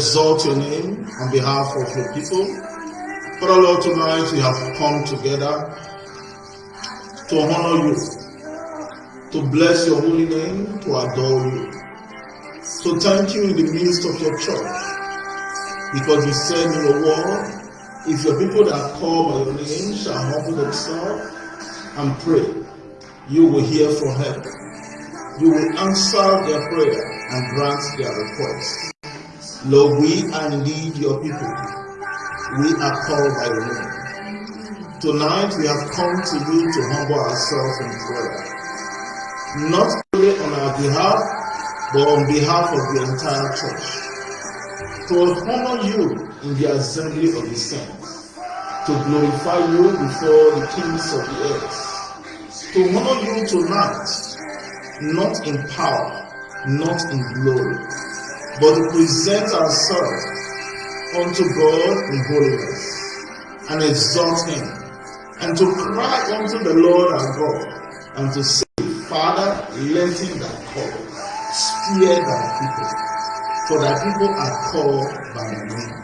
exalt your name on behalf of your people. Father Lord, tonight we have come together to honor you, to bless your holy name, to adore you. So thank you in the midst of your church, because you said in your word, if your people that call by your name shall humble themselves and pray, you will hear from heaven. You will answer their prayer and grant their request. Lord, we are indeed your people. We are called by your name. Tonight we have come to you to humble ourselves in prayer. Not only on our behalf, but on behalf of the entire church. To honor you in the assembly of the saints. To glorify you before the kings of the earth. To honor you tonight, not in power, not in glory, but to present ourselves unto God in holiness and exalt Him, and to cry unto the Lord our God, and to say, Father, let him that call, spare thy people, for thy people are called by thy name.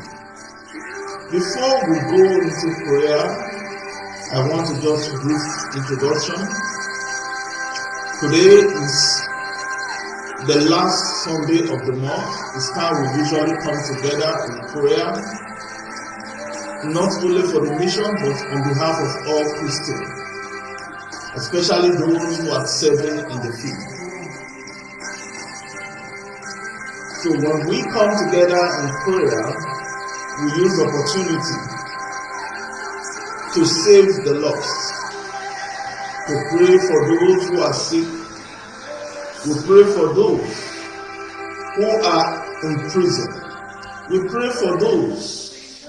Before we go into prayer, I want to just brief introduction. Today is the last Sunday of the month. It's time we usually come together in prayer, not only for the mission, but on behalf of all Christians, especially those who are serving in the field. So when we come together in prayer, we use the opportunity to save the lost, to pray for those who are sick, we pray for those who are in prison. We pray for those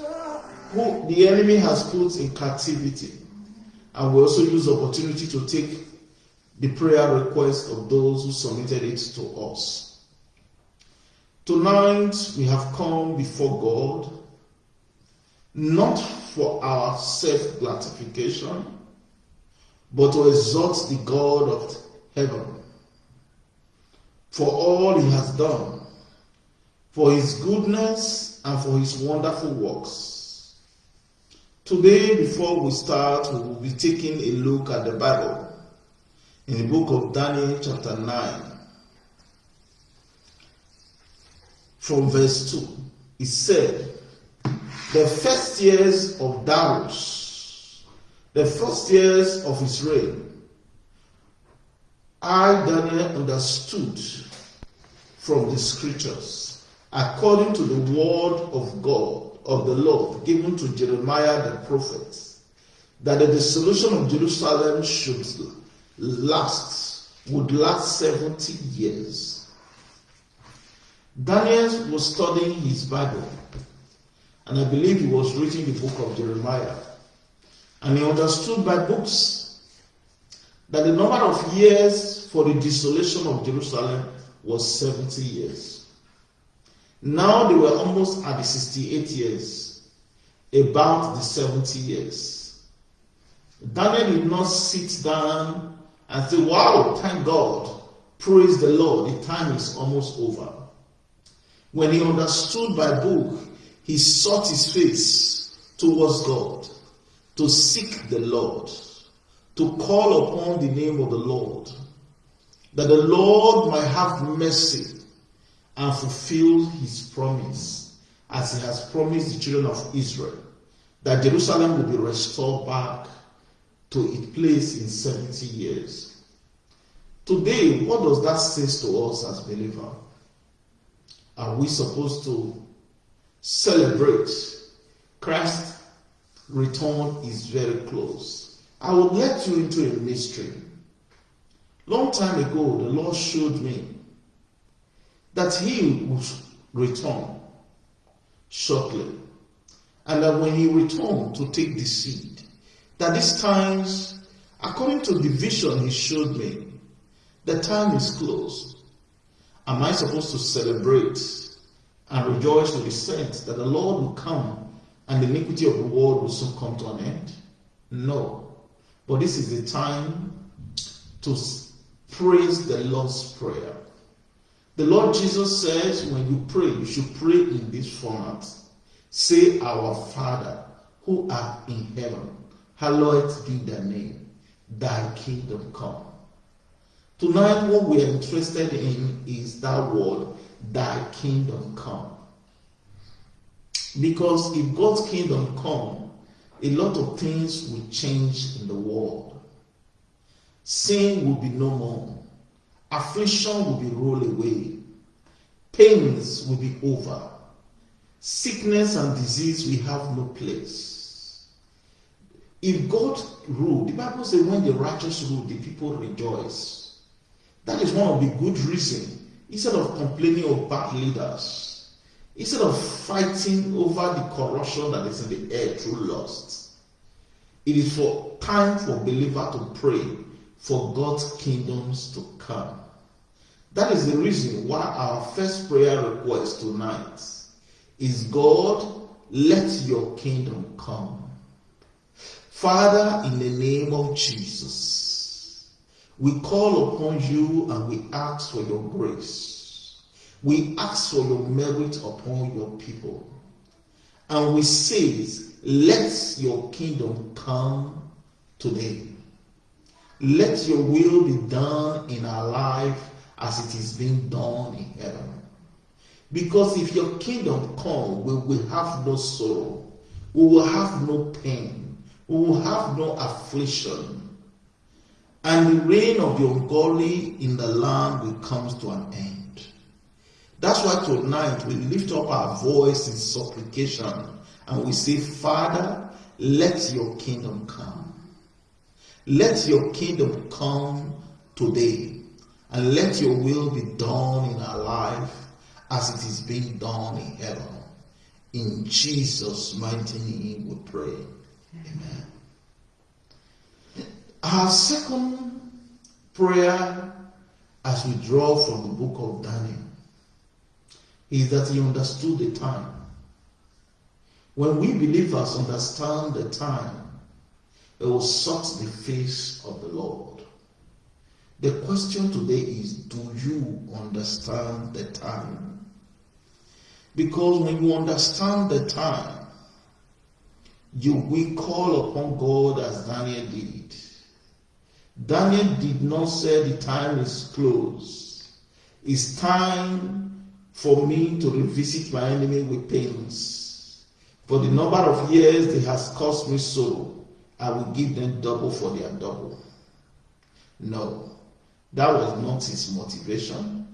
who the enemy has put in captivity. And we also use the opportunity to take the prayer request of those who submitted it to us. Tonight we have come before God not for our self gratification, but to exalt the God of heaven for all he has done, for his goodness and for his wonderful works. Today, before we start, we will be taking a look at the Bible in the book of Daniel, chapter 9, from verse 2. It said, The first years of Darius, the first years of his reign, I, Daniel, understood from the scriptures, according to the word of God, of the Lord, given to Jeremiah the prophet, that the dissolution of Jerusalem should last, would last 70 years. Daniel was studying his Bible, and I believe he was reading the book of Jeremiah. And he understood by books that the number of years for the desolation of Jerusalem was 70 years. Now they were almost at the 68 years, about the 70 years. Daniel did not sit down and say, Wow, thank God, praise the Lord, the time is almost over. When he understood by book, he sought his face towards God to seek the Lord to call upon the name of the Lord, that the Lord might have mercy and fulfill his promise, as he has promised the children of Israel, that Jerusalem will be restored back to its place in 70 years. Today, what does that say to us as believers? Are we supposed to celebrate Christ's return is very close? I will let you into a mystery. Long time ago, the Lord showed me that He would return shortly. And that when He returned to take the seed, that these times, according to the vision He showed me, the time is close. Am I supposed to celebrate and rejoice to the saints that the Lord will come and the iniquity of the world will soon come to an end? No. But this is the time to praise the Lord's Prayer. The Lord Jesus says when you pray, you should pray in this format. Say, Our Father, who art in heaven, hallowed be thy name, thy kingdom come. Tonight, what we are interested in is that word, thy kingdom come. Because if God's kingdom come, a lot of things will change in the world. Sin will be no more. Affliction will be rolled away. Pains will be over. Sickness and disease will have no place. If God ruled, the Bible says when the righteous rule, the people rejoice. That is one of the good reasons. Instead of complaining of bad leaders, instead of fighting over the corruption that is in the air through lust, it is for time for believer to pray for God's kingdoms to come. That is the reason why our first prayer request tonight is God, let your kingdom come. Father, in the name of Jesus, we call upon you and we ask for your grace. We ask for your merit upon your people. And we say, let your kingdom come today. Let your will be done in our life as it is being done in heaven. Because if your kingdom come, we will have no sorrow, we will have no pain, we will have no affliction, and the reign of the ungodly in the land will come to an end. That's why tonight we lift up our voice in supplication and we say, Father, let your kingdom come. Let your kingdom come today and let your will be done in our life as it is being done in heaven. In Jesus' mighty name we pray. Amen. Our second prayer as we draw from the book of Daniel is that he understood the time. When we believers understand the time, it will sought the face of the Lord. The question today is do you understand the time? Because when you understand the time, you will call upon God as Daniel did. Daniel did not say the time is close. It's time for me to revisit my enemy with pains. For the number of years they has caused me sorrow, I will give them double for their double. No, that was not his motivation.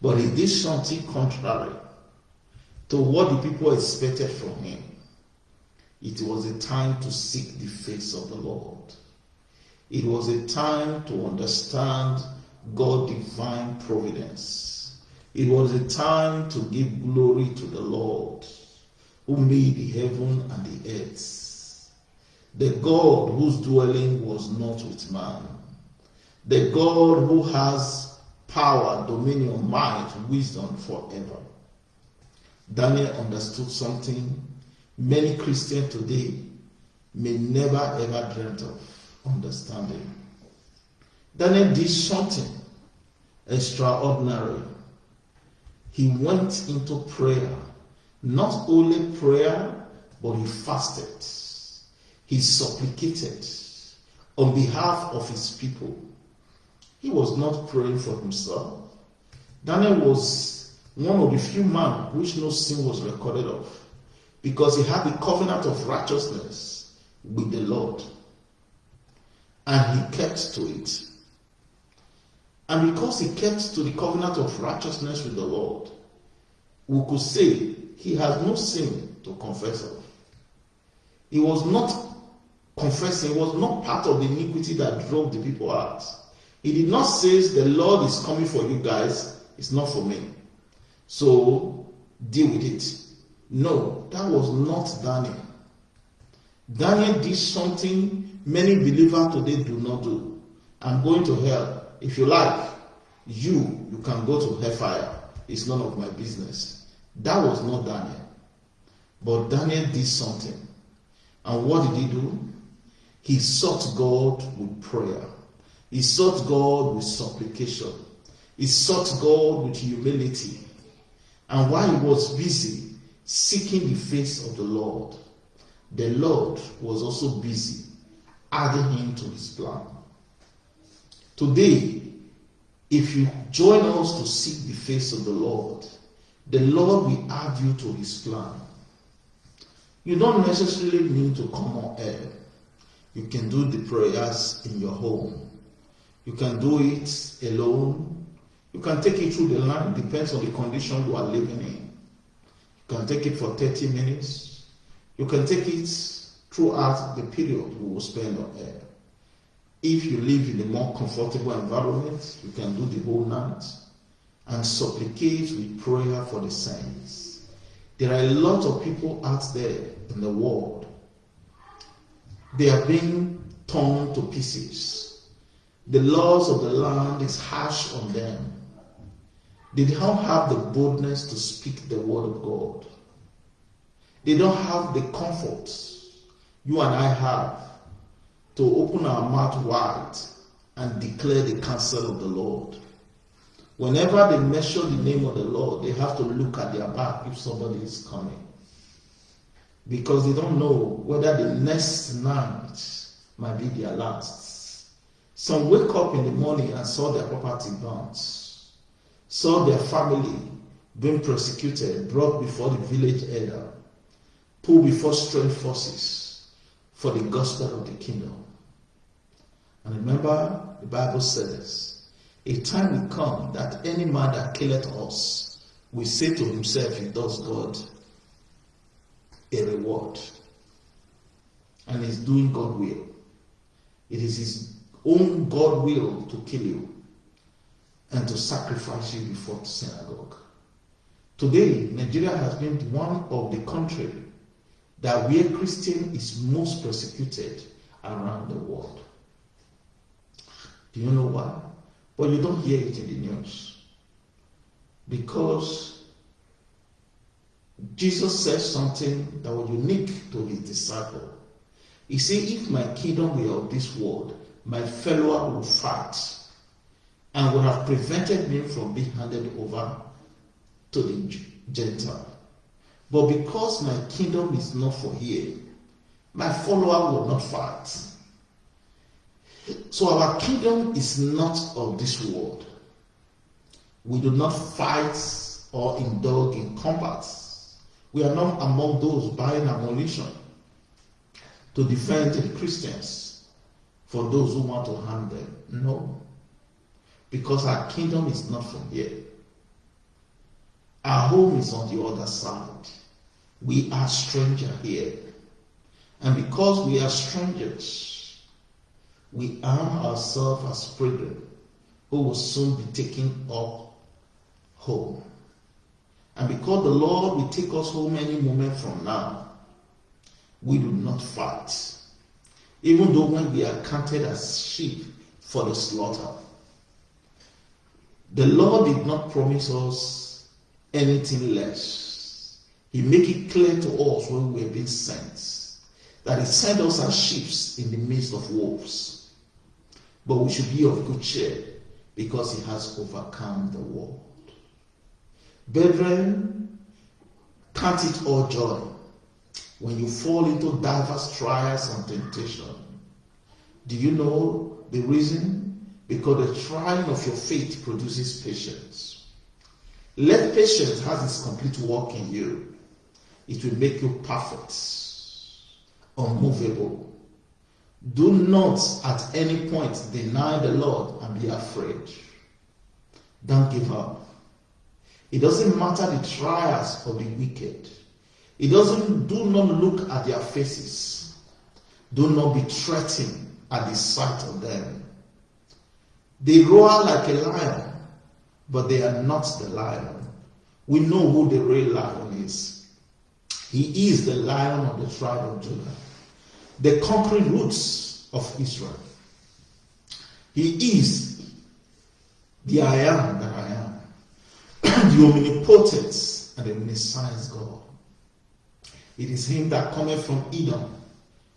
But he did something contrary to what the people expected from him. It was a time to seek the face of the Lord. It was a time to understand God's divine providence. It was a time to give glory to the Lord who made the heaven and the earth. The God whose dwelling was not with man. The God who has power, dominion, might, wisdom forever. Daniel understood something many Christians today may never ever dreamt of understanding. Daniel did something extraordinary. He went into prayer. Not only prayer, but he fasted. He supplicated on behalf of his people. He was not praying for himself. Daniel was one of the few men which no sin was recorded of because he had the covenant of righteousness with the Lord and he kept to it. And because he kept to the covenant of righteousness with the Lord, we could say he has no sin to confess of. He was not confessing, was not part of the iniquity that drove the people out. He did not say, The Lord is coming for you guys, it's not for me. So deal with it. No, that was not Daniel. Daniel did something many believers today do not do. I'm going to hell. If you like, you, you can go to hellfire. It's none of my business. That was not Daniel. But Daniel did something. And what did he do? He sought God with prayer. He sought God with supplication. He sought God with humility. And while he was busy seeking the face of the Lord, the Lord was also busy adding him to his plan. Today, if you join us to seek the face of the Lord, the Lord will add you to his plan. You don't necessarily need to come on air. You can do the prayers in your home. You can do it alone. You can take it through the line, depends on the condition you are living in. You can take it for 30 minutes. You can take it throughout the period you will spend on. If you live in a more comfortable environment, you can do the whole night and supplicate with prayer for the saints. There are a lot of people out there in the world. They are being torn to pieces. The laws of the land is harsh on them. They don't have the boldness to speak the word of God. They don't have the comfort you and I have to open our mouth wide and declare the counsel of the Lord. Whenever they mention the name of the Lord, they have to look at their back if somebody is coming. Because they don't know whether the next night might be their last. Some wake up in the morning and saw their property burnt, saw their family being prosecuted, brought before the village elder, pulled before strange forces for the gospel of the kingdom. And remember, the Bible says, a time will come that any man that killeth us will say to himself, he does God a reward. And he's doing God will. It is his own God will to kill you and to sacrifice you before the synagogue. Today, Nigeria has been one of the country that where Christian is most persecuted around the world. Do you know why? But you don't hear it in the news. Because Jesus said something that was unique to his disciple. He said, If my kingdom were of this world, my fellow would fight and would have prevented me from being handed over to the Gentile. But because my kingdom is not for here, my follower will not fight. So our kingdom is not of this world. We do not fight or indulge in combat. We are not among those buying ammunition to defend the Christians for those who want to harm them. No. Because our kingdom is not from here. Our home is on the other side. We are stranger here. And because we are strangers, we arm ourselves as brethren who will soon be taken up home. And because the Lord will take us home any moment from now, we do not fight. Even though when we are counted as sheep for the slaughter. The Lord did not promise us anything less. He made it clear to us when we were being sent that He sent us as sheep in the midst of wolves. But we should be of good cheer because He has overcome the world. Brethren, count it all joy when you fall into diverse trials and temptation. Do you know the reason? Because the trying of your faith produces patience. Let patience have its complete work in you. It will make you perfect, unmovable. Do not at any point deny the Lord and be afraid. Don't give up. It doesn't matter the trials of the wicked. It doesn't do not look at their faces. Do not be threatened at the sight of them. They roar like a lion, but they are not the lion. We know who the real lion is. He is the lion of the tribe of Judah, the conquering roots of Israel. He is the I am the omnipotent and the omniscience God. It is him that cometh from Edom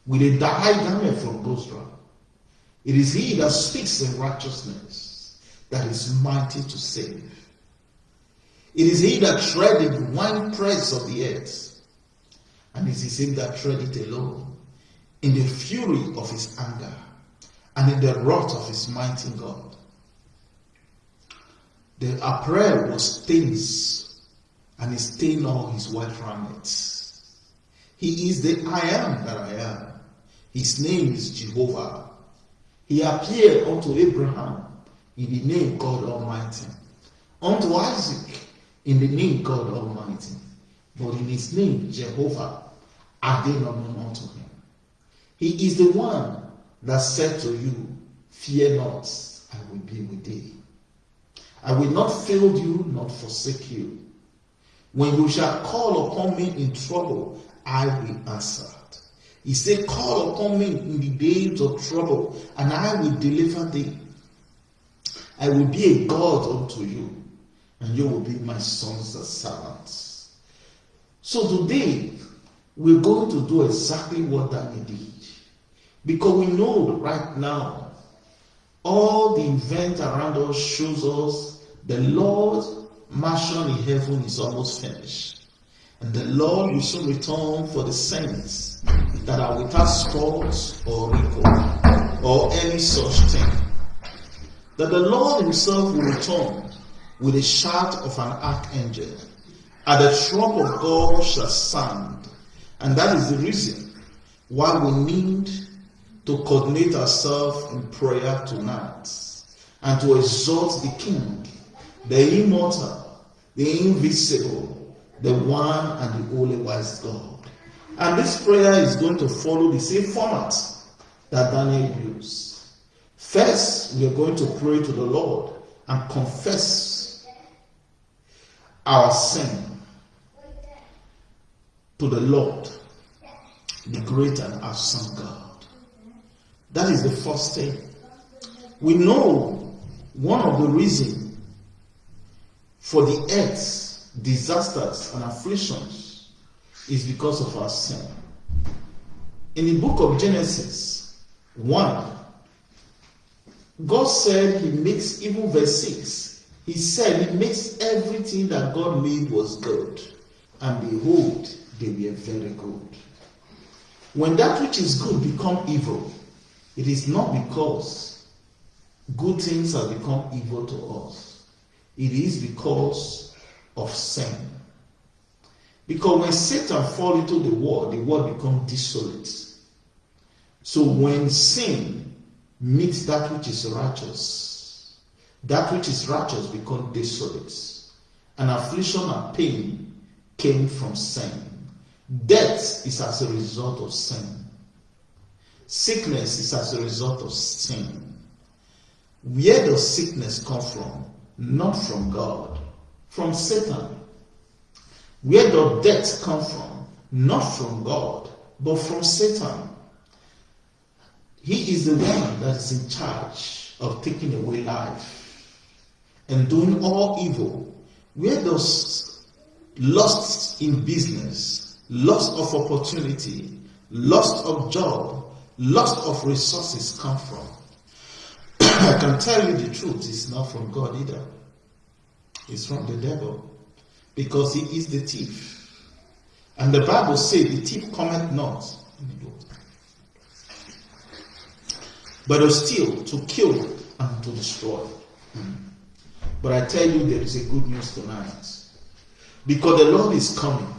with a dyed garment from Bozrah. It is he that speaks in righteousness. that is mighty to save. It is he that treadeth the winepress of the earth, and it is him that treadeth alone, in the fury of his anger, and in the wrath of his mighty God. The apparel was stains, and he stained all his white garments. He is the I am that I am. His name is Jehovah. He appeared unto Abraham in the name God Almighty, unto Isaac in the name God Almighty, but in his name Jehovah are they not known unto him. He is the one that said to you, Fear not, I will be with thee. I will not fail you, not forsake you. When you shall call upon me in trouble, I will answer. He said, Call upon me in the days of trouble, and I will deliver thee. I will be a God unto you, and you will be my sons and servants. So today, we're going to do exactly what Daniel did. Because we know right now, all the event around us shows us the Lord's mission in heaven is almost finished. And the Lord will soon return for the saints that are without spot or wrinkle or any such thing that the Lord himself will return with a shout of an archangel, and the trump of God shall sound. And that is the reason why we need to coordinate ourselves in prayer tonight and to exalt the King, the immortal, the invisible, the one and the only wise God. And this prayer is going to follow the same format that Daniel used. First, we are going to pray to the Lord and confess our sin to the Lord, the great and awesome God. That is the first thing. We know one of the reasons for the earth's disasters and afflictions is because of our sin. In the book of Genesis 1, God said he makes, even verse 6, he said he makes everything that God made was good. And behold, they were very good. When that which is good become evil, it is not because good things have become evil to us. It is because of sin. Because when Satan fall into the world, the world becomes desolate. So when sin meets that which is righteous. That which is righteous become desolate. And affliction and pain came from sin. Death is as a result of sin. Sickness is as a result of sin. Where does sickness come from? Not from God, from Satan. Where does death come from? Not from God, but from Satan. He is the one that is in charge of taking away life and doing all evil. Where does loss in business, loss of opportunity, loss of job, loss of resources come from? I can tell you the truth, it's not from God either. It's from the devil. Because he is the thief. And the Bible says the thief cometh not in the book. but to steal, to kill, and to destroy. Hmm. But I tell you, there is a good news tonight. Because the Lord is coming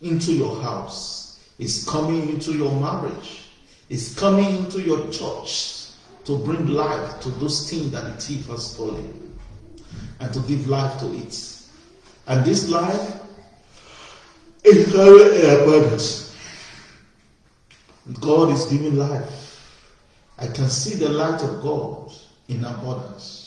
into your house, is coming into your marriage, is coming into your church to bring life to those things that the thief has stolen and to give life to it. And this life is very abundance. God is giving life I can see the light of God in abundance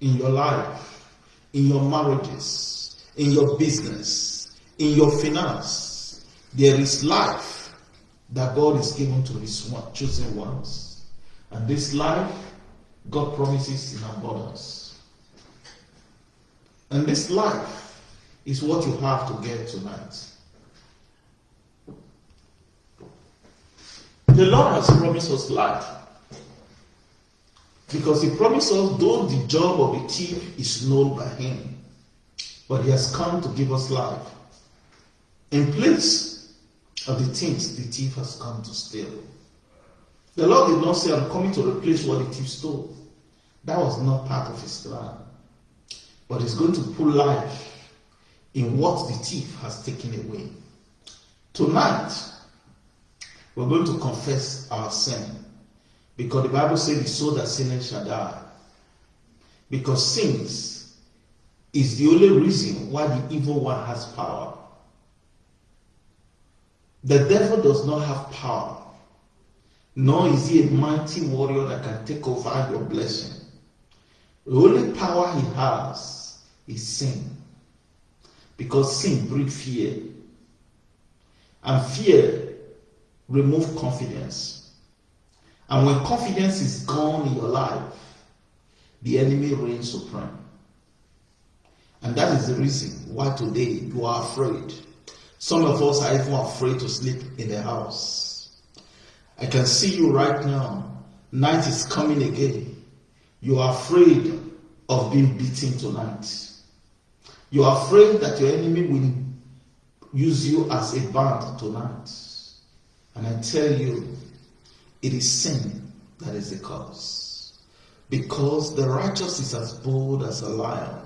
in your life, in your marriages, in your business, in your finance. There is life that God is given to his chosen ones. And this life, God promises in abundance. And this life is what you have to get tonight. The Lord has promised us life. Because he promised us, though the job of a thief is known by him, but he has come to give us life. In place of the things the thief has come to steal. The Lord did not say, I'm coming to replace what the thief stole. That was not part of his plan. But he's going to put life in what the thief has taken away. Tonight, we're going to confess our sin. Because the Bible says the soul that sinneth shall die. Because sins is the only reason why the evil one has power. The devil does not have power, nor is he a mighty warrior that can take over your blessing. The only power he has is sin. Because sin breeds fear. And fear removes confidence. And when confidence is gone in your life, the enemy reigns supreme. And that is the reason why today you are afraid. Some of us are even afraid to sleep in the house. I can see you right now. Night is coming again. You are afraid of being beaten tonight. You are afraid that your enemy will use you as a band tonight. And I tell you, it is sin that is the cause. Because the righteous is as bold as a lion,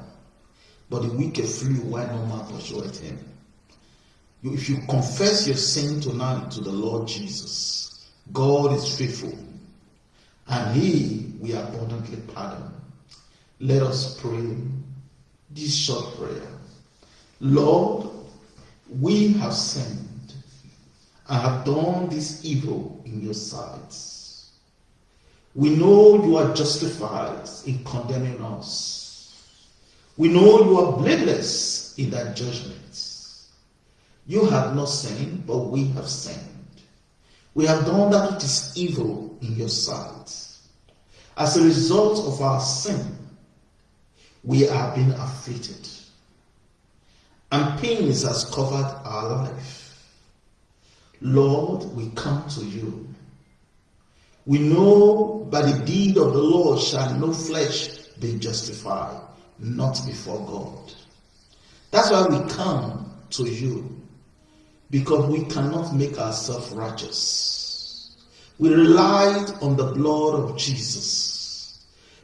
but the wicked flew while no man pursued him. If you confess your sin tonight to the Lord Jesus, God is faithful, and He will abundantly pardon. Let us pray this short prayer. Lord, we have sinned and have done this evil in your sight. We know you are justified in condemning us. We know you are blameless in that judgment. You have not sinned, but we have sinned. We have done that which is evil in your sight. As a result of our sin, we are being afflicted. And pains has covered our life. Lord, we come to you. We know by the deed of the Lord shall no flesh be justified, not before God. That's why we come to you, because we cannot make ourselves righteous. We relied on the blood of Jesus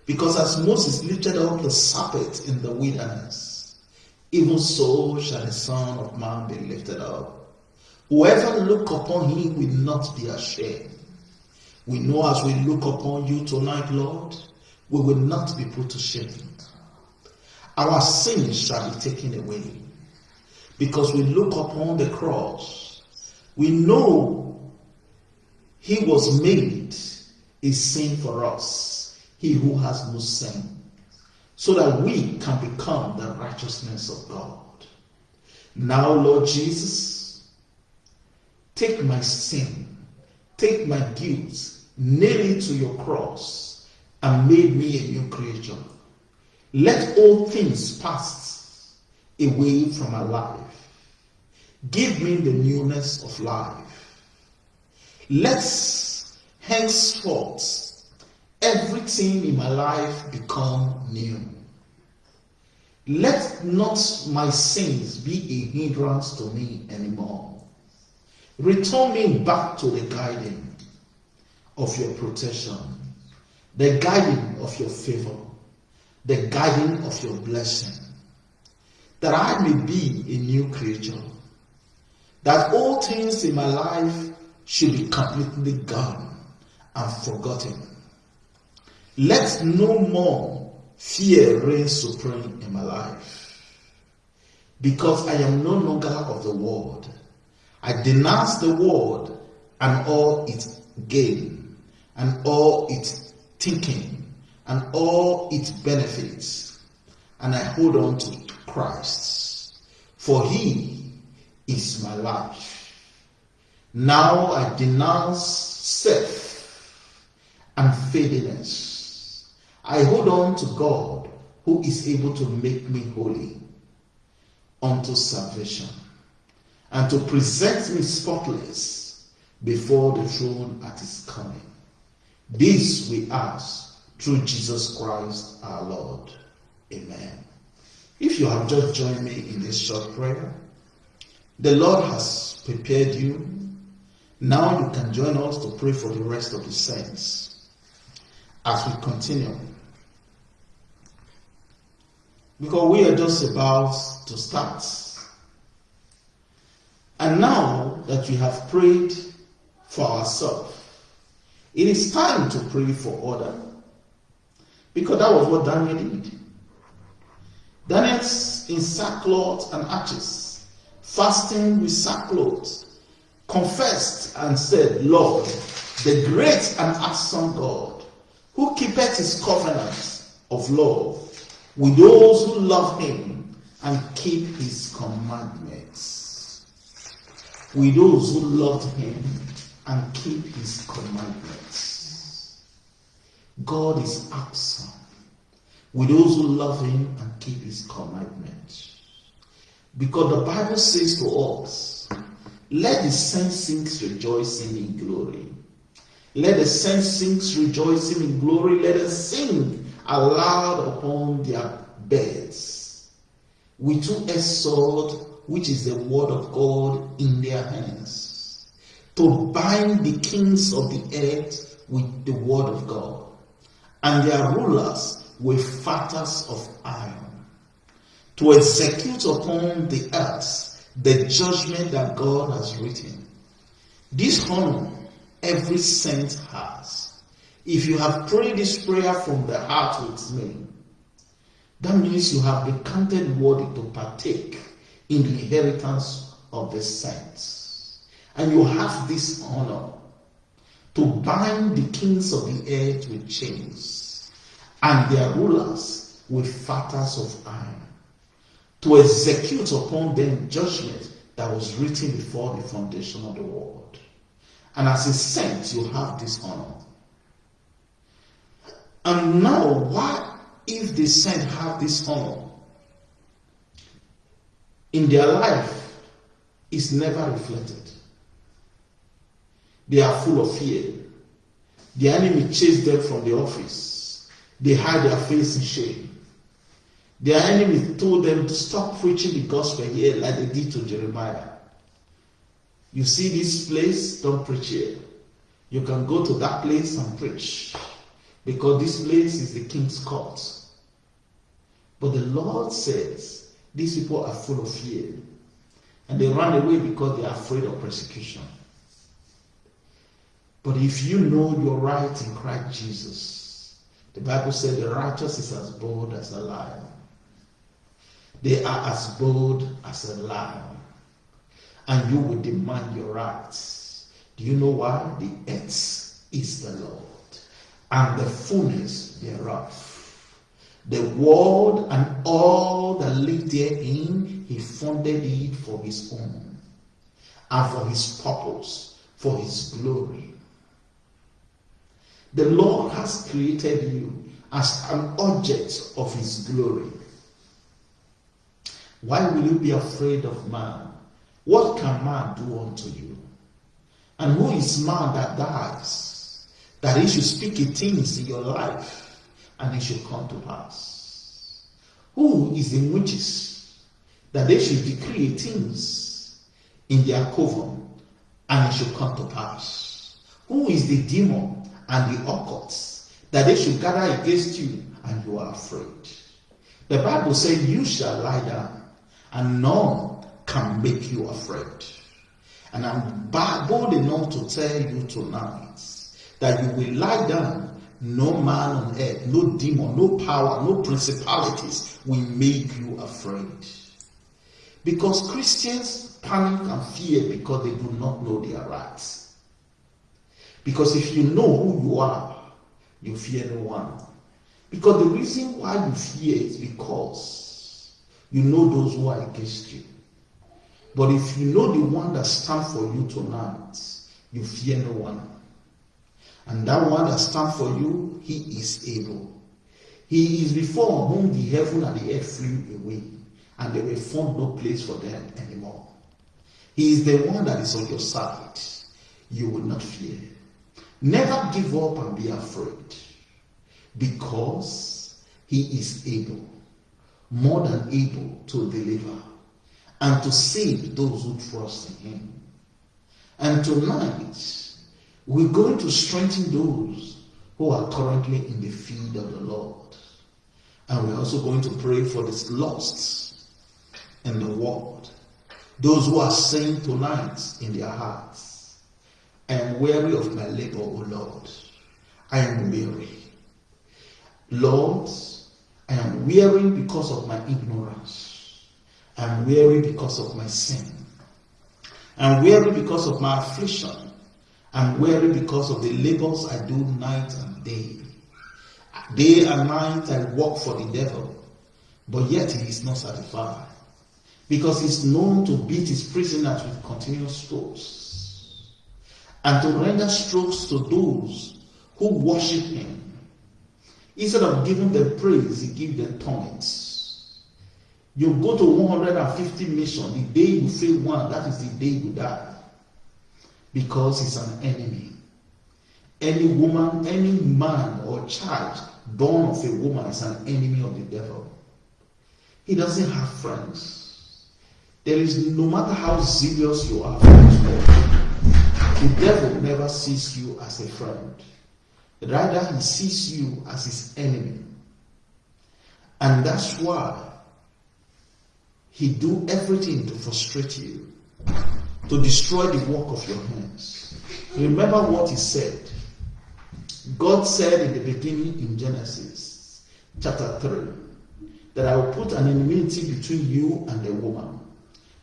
because as Moses lifted up the serpent in the wilderness, even so shall the Son of Man be lifted up. Whoever look upon him will not be ashamed. We know as we look upon you tonight, Lord, we will not be put to shame. Our sins shall be taken away. Because we look upon the cross, we know he was made a sin for us he who has no sin, so that we can become the righteousness of God. Now, Lord Jesus, take my sin, take my guilt, nail it to your cross, and make me a new creature. Let all things pass away from my life. Give me the newness of life. Let's henceforth everything in my life become new. Let not my sins be a hindrance to me anymore. Return me back to the guiding of your protection, the guiding of your favor, the guiding of your blessing, that I may be a new creature, that all things in my life should be completely gone and forgotten let no more fear reign supreme in my life. Because I am no longer of the world. I denounce the world and all its gain, and all its thinking, and all its benefits. And I hold on to Christ. For he is my life. Now I denounce self and fadiness I hold on to God who is able to make me holy unto salvation and to present me spotless before the throne at his coming. This we ask through Jesus Christ our Lord. Amen. If you have just joined me in this short prayer, the Lord has prepared you. Now you can join us to pray for the rest of the saints as we continue. Because we are just about to start. And now that we have prayed for ourselves, it is time to pray for others. Because that was what Daniel did. Daniel in sackcloth and ashes, fasting with sackcloth, confessed and said, Lord, the great and awesome God, who keepeth his covenant of love with those who love him and keep his commandments. With those who love him and keep his commandments. God is awesome with those who love him and keep his commandments. Because the Bible says to us, let the saints sing rejoicing in glory. Let the saints sing rejoicing in glory. Let us sing aloud upon their beds. With two-edged sword, which is the word of God in their hands, to bind the kings of the earth with the word of God, and their rulers with fetters of iron, to execute upon the earth the judgment that God has written. This honor every saint has. If you have prayed this prayer from the heart with me, that means you have been counted worthy to partake in the inheritance of the saints. And you have this honor to bind the kings of the earth with chains and their rulers with fetters of iron, to execute upon them judgment that was written before the foundation of the world. And as a saint, you have this honor. And now, what if the saint have this honor? In their life, is never reflected. They are full of fear. The enemy chased them from the office they hide their face in shame. Their enemies told them to stop preaching the gospel here like they did to Jeremiah. You see this place, don't preach here. You can go to that place and preach because this place is the king's court. But the Lord says these people are full of fear and they run away because they are afraid of persecution. But if you know your right in Christ Jesus, the Bible said the righteous is as bold as a lion. They are as bold as a lion. And you will demand your rights. Do you know why? The earth is the Lord and the fullness thereof. The world and all that live therein, he founded it for his own and for his purpose, for his glory. The Lord has created you as an object of his glory. Why will you be afraid of man? What can man do unto you? And who is man that dies? That he should speak a things in your life and it should come to pass. Who is the witches that they should decree things in their coven and it should come to pass? Who is the demon and the occults that they should gather against you and you are afraid. The Bible says you shall lie down and none can make you afraid. And I'm bold enough to tell you tonight that you will lie down. No man on earth, no demon, no power, no principalities will make you afraid. Because Christians panic and fear because they do not know their rights. Because if you know who you are, you fear no one. Because the reason why you fear is because you know those who are against you. But if you know the one that stands for you tonight, you fear no one. And that one that stands for you, he is able. He is before whom the heaven and the earth flew away, and there will found no place for them anymore. He is the one that is on your side. You will not fear. Never give up and be afraid. because he is able, more than able to deliver and to save those who trust in him. And tonight, we're going to strengthen those who are currently in the field of the Lord. And we're also going to pray for the lost in the world. Those who are saying tonight in their hearts, I am weary of my labor, O Lord. I am weary. Lord, I am weary because of my ignorance. I am weary because of my sin. I am weary because of my affliction. I am weary because of the labors I do night and day. Day and night I work for the devil, but yet he is not satisfied because he is known to beat his prisoners with continuous strokes and to render strokes to those who worship him. Instead of giving them praise, he gives them torments. You go to 150 mission, the day you fail one, that is the day you die. Because he's an enemy. Any woman, any man or child born of a woman is an enemy of the devil. He doesn't have friends. There is no matter how zealous you are the devil never sees you as a friend. Rather, he sees you as his enemy. And that's why he do everything to frustrate you, to destroy the work of your hands. Remember what he said. God said in the beginning in Genesis chapter 3 that I will put an enmity between you and the woman,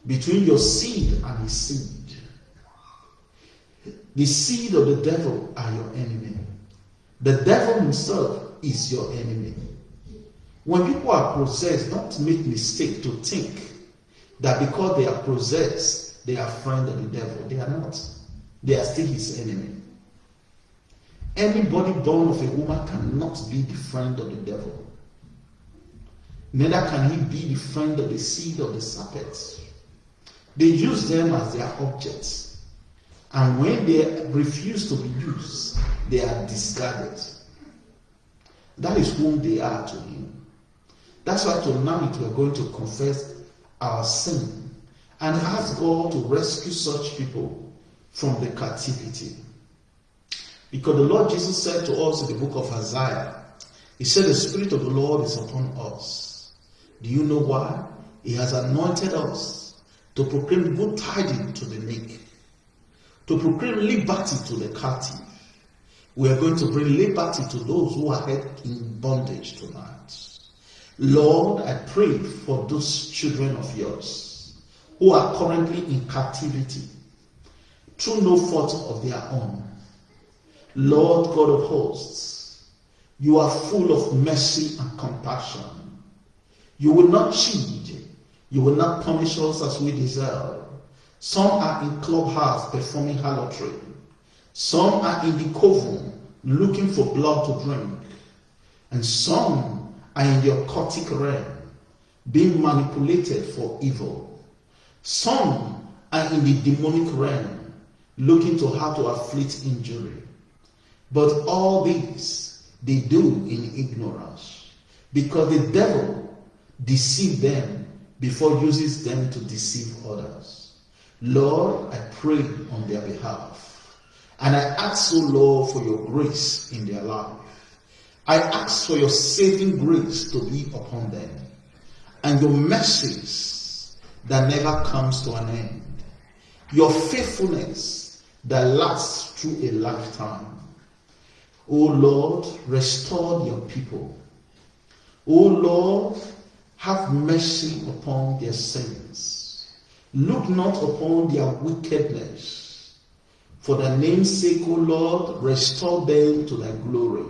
between your seed and his seed. The seed of the devil are your enemy. The devil himself is your enemy. When people are possessed, don't make mistake to think that because they are possessed, they are friend of the devil. They are not. They are still his enemy. Anybody born of a woman cannot be the friend of the devil. Neither can he be the friend of the seed of the serpent. They use them as their objects. And when they refuse to be used, they are discarded. That is whom they are to him. That's why tonight we're going to confess our sin and ask God to rescue such people from the captivity. Because the Lord Jesus said to us in the book of Isaiah, He said, The Spirit of the Lord is upon us. Do you know why? He has anointed us to proclaim good tidings to the meek, to proclaim liberty to the captive. We are going to bring liberty to those who are held in bondage tonight. Lord, I pray for those children of yours who are currently in captivity through no fault of their own. Lord God of hosts, you are full of mercy and compassion. You will not cheat. You will not punish us as we deserve. Some are in clubhouse performing harlotry. Some are in the coven looking for blood to drink. And some are in the occultic realm being manipulated for evil. Some are in the demonic realm looking to how to afflict injury. But all these they do in ignorance because the devil deceives them before uses them to deceive others. Lord, I pray on their behalf. And I ask, O Lord, for your grace in their life. I ask for your saving grace to be upon them and your mercies that never comes to an end. Your faithfulness that lasts through a lifetime. O Lord, restore your people. O Lord, have mercy upon their sins. Look not upon their wickedness. For the name's sake, O Lord, restore them to thy glory.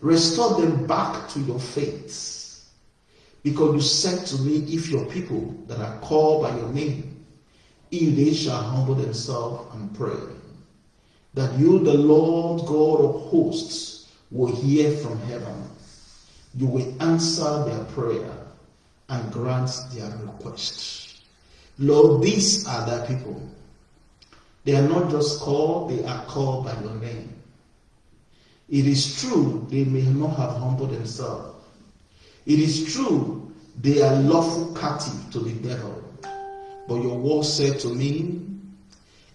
Restore them back to your faith. Because you said to me, if your people that are called by your name, if they shall humble themselves and pray, that you, the Lord God of hosts, will hear from heaven. You will answer their prayer and grant their request. Lord, these are thy people. They are not just called, they are called by your name. It is true they may not have humbled themselves. It is true they are lawful captive to the devil. But your word said to me,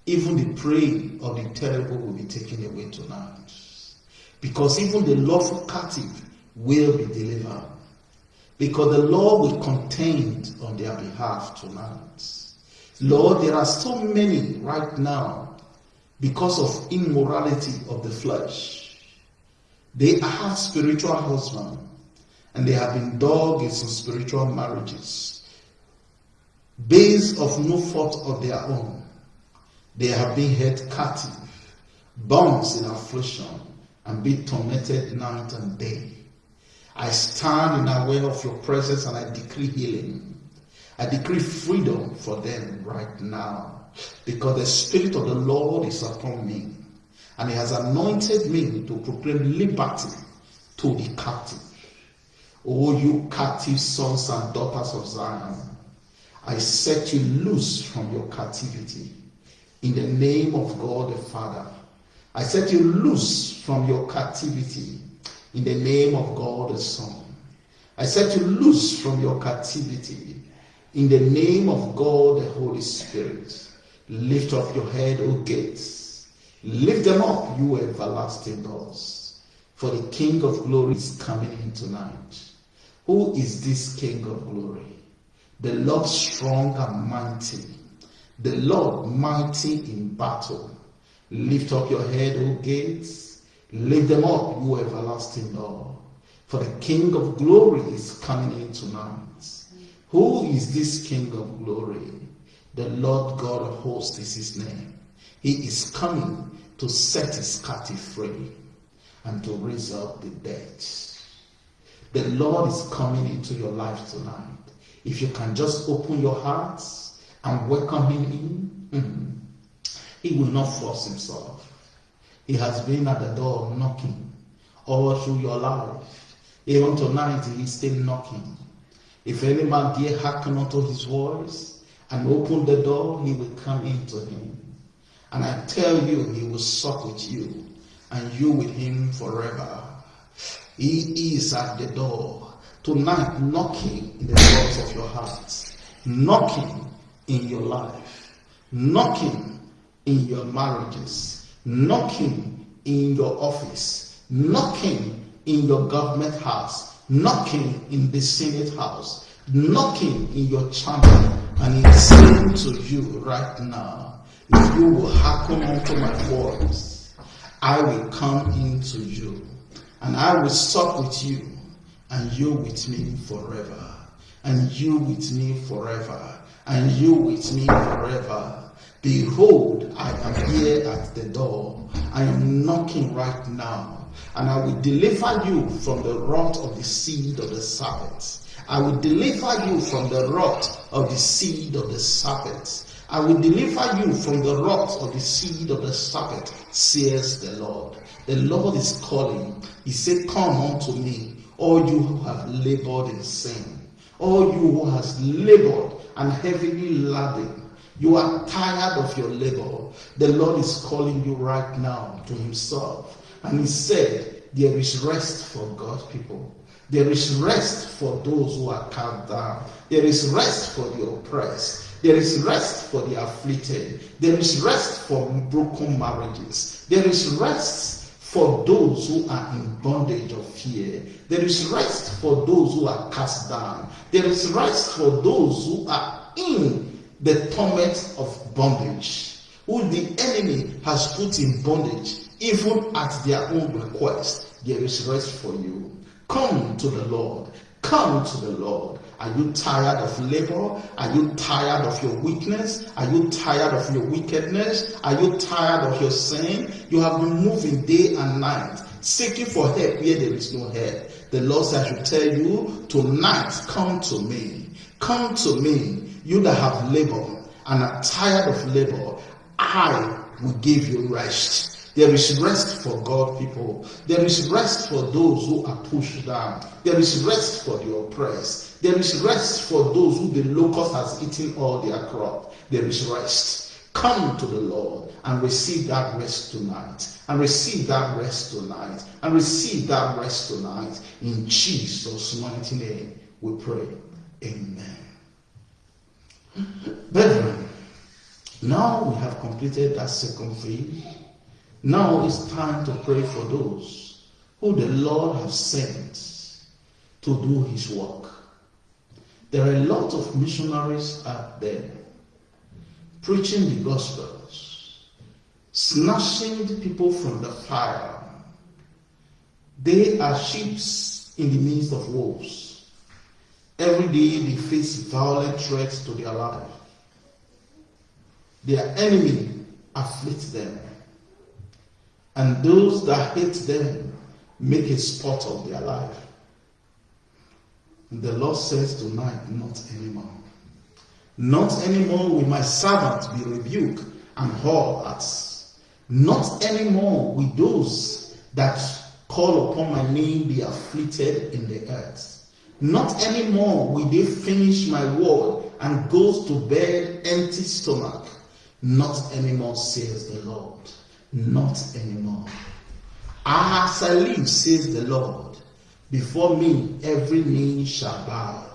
even the prey of the terrible will be taken away tonight. Because even the lawful captive will be delivered. Because the Lord will contend on their behalf tonight. Lord, there are so many right now because of immorality of the flesh. They have spiritual husband and they have been dog in some spiritual marriages based of no fault of their own. They have been held captive, bound in affliction, and be tormented night and day. I stand in aware of your presence and I decree healing. I decree freedom for them right now because the Spirit of the Lord is upon me and He has anointed me to proclaim liberty to the captive. O you captive sons and daughters of Zion, I set you loose from your captivity in the name of God the Father. I set you loose from your captivity in the name of God the Son. I set you loose from your captivity in the name of God the Holy Spirit. Lift up your head, O gates. Lift them up, you everlasting doors. For the King of glory is coming in tonight. Who is this King of glory? The Lord strong and mighty. The Lord mighty in battle. Lift up your head, O gates. Lift them up, you everlasting door. For the King of glory is coming in tonight. Who is this King of glory? The Lord God of hosts is his name. He is coming to set his captive free and to raise up the dead. The Lord is coming into your life tonight. If you can just open your hearts and welcome him in, mm, he will not force himself. He has been at the door knocking all through your life. Even tonight, he is still knocking. If any man dare hearken unto his voice and open the door, he will come into him. And I tell you, he will sup with you, and you with him forever. He is at the door. Tonight, knocking in the doors of your heart, knocking in your life, knocking in your marriages, knocking in your office, knocking in your government house, knocking in the Senate house, knocking in your chamber, and it's saying to you right now, if you will hearken unto my voice, I will come into you, and I will sup with you, and you with me forever, and you with me forever, and you with me forever. Behold, I am here at the door. I am knocking right now, and I will deliver you from the rot of the seed of the serpent. I will deliver you from the rot of the seed of the serpent. I will deliver you from the rot of the seed of the serpent, says the Lord. The Lord is calling. He said, Come unto me, all you who have labored in sin, all you who has labored and heavily laden. You are tired of your labor. The Lord is calling you right now to Himself. And He said, There is rest for God's people. There is rest for those who are cast down. There is rest for the oppressed. There is rest for the afflicted. There is rest for broken marriages. There is rest for those who are in bondage of fear. There is rest for those who are cast down. There is rest for those who are in the torment of bondage, who the enemy has put in bondage, even at their own request. There is rest for you. Come to the Lord. Come to the Lord. Are you tired of labor? Are you tired of your weakness? Are you tired of your wickedness? Are you tired of your sin? You have been moving day and night, seeking for help where there is no help. The Lord says, I should tell you, tonight, come to me. Come to me, you that have labor and are tired of labor. I will give you rest. There is rest for God people. There is rest for those who are pushed down. There is rest for the oppressed. There is rest for those who the locust has eaten all their crop. There is rest. Come to the Lord and receive that rest tonight. And receive that rest tonight. And receive that rest tonight. In Jesus' mighty name we pray. Amen. Brethren, now we have completed that second phase. Now it's time to pray for those who the Lord has sent to do his work. There are a lot of missionaries out there preaching the gospels, snatching people from the fire. They are sheep in the midst of wolves. Every day they face violent threats to their life. Their enemy afflicts them. And those that hate them make a sport of their life. And the Lord says tonight, not anymore. Not anymore will my servant be rebuked and hauled at. Not anymore will those that call upon my name be afflicted in the earth. Not anymore will they finish my word and go to bed empty stomach. Not anymore, says the Lord. Not anymore. I live, says the Lord, before me every knee shall bow,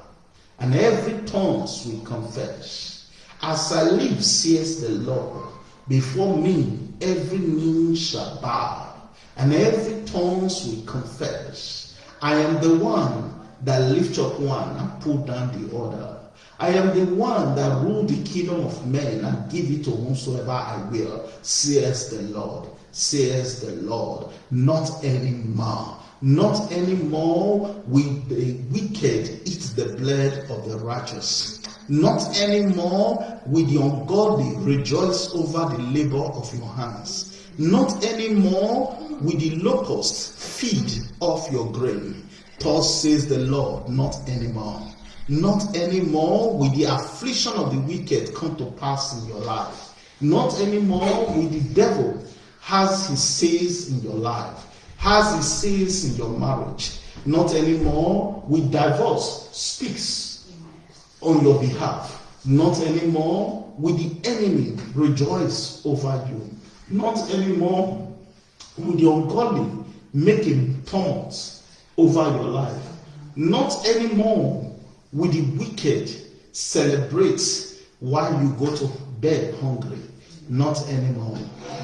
and every tongue will confess. As I live, says the Lord, before me every knee shall bow, and every tongue will confess. I am the one that lift up one and pull down the other. I am the one that rule the kingdom of men and give it to whomsoever I will, says the Lord, says the Lord. Not anymore. Not anymore will the wicked eat the blood of the righteous. Not anymore will the ungodly rejoice over the labor of your hands. Not anymore will the locust feed off your grain. Thus says the Lord, not anymore. Not anymore will the affliction of the wicked come to pass in your life. Not anymore will the devil has his says in your life, has his says in your marriage. Not anymore will divorce speaks on your behalf. Not anymore will the enemy rejoice over you. Not anymore will the ungodly make a tumult over your life. Not anymore will the wicked celebrate while you go to bed hungry? Not anymore.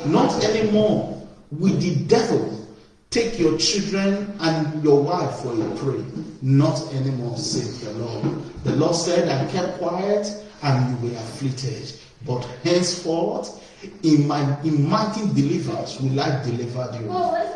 Not anymore with the devil take your children and your wife for a prey. Not anymore, says the Lord. The Lord said, I kept quiet and you were afflicted. But henceforth, in my in mighty deliverance will I deliver you.